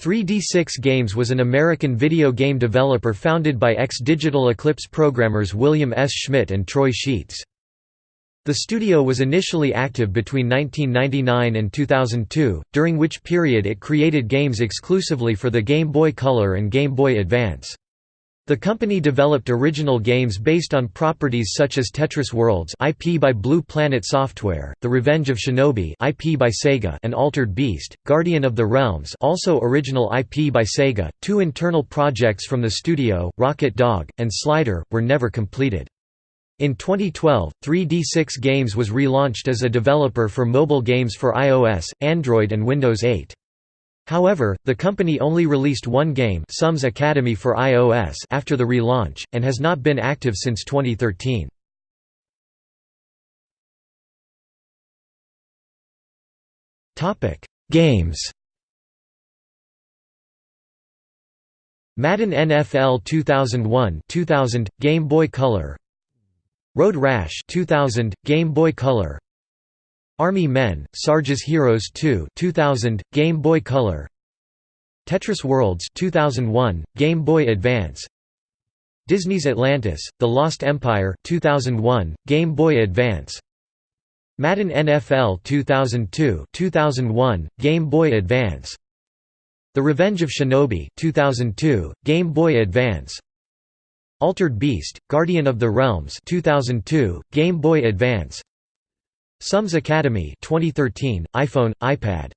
3D6 Games was an American video game developer founded by ex-Digital Eclipse programmers William S. Schmidt and Troy Sheets. The studio was initially active between 1999 and 2002, during which period it created games exclusively for the Game Boy Color and Game Boy Advance. The company developed original games based on properties such as Tetris Worlds IP by Blue Planet Software, The Revenge of Shinobi IP by Sega and Altered Beast, Guardian of the Realms also original IP by Sega. Two internal projects from the studio, Rocket Dog, and Slider, were never completed. In 2012, 3D6 Games was relaunched as a developer for mobile games for iOS, Android and Windows 8. However, the company only released one game Sums Academy for iOS after the relaunch, and has not been active since 2013. Games. Madden NFL 2001 2000 Game Boy Color. Road Rash 2000 Game Boy Color Army Men, Sarge's Heroes 2 2000, Game Boy Color. Tetris Worlds 2001, Game Boy Advance. Disney's Atlantis, The Lost Empire 2001, Game Boy Advance. Madden NFL 2002 2001, Game Boy Advance. The Revenge of Shinobi 2002, Game Boy Advance. Altered Beast, Guardian of the Realms 2002, Game Boy Advance Sums Academy 2013, iPhone, iPad